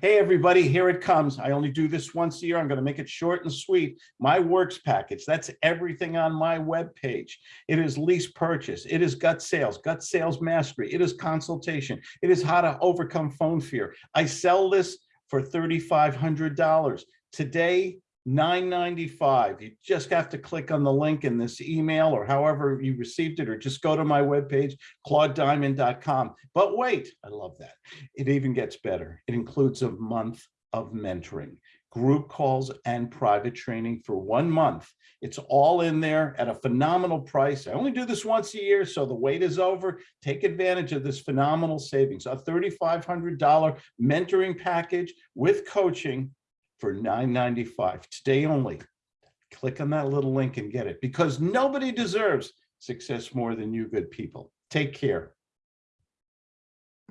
Hey, everybody, here it comes. I only do this once a year. I'm going to make it short and sweet. My works package, that's everything on my webpage. It is lease purchase. It is gut sales, gut sales mastery. It is consultation. It is how to overcome phone fear. I sell this for $3,500. Today, $9.95. You just have to click on the link in this email or however you received it, or just go to my webpage, claudediamond.com. But wait, I love that. It even gets better. It includes a month of mentoring, group calls and private training for one month. It's all in there at a phenomenal price. I only do this once a year, so the wait is over. Take advantage of this phenomenal savings, a $3,500 mentoring package with coaching for $9.95 today only. Click on that little link and get it because nobody deserves success more than you good people. Take care.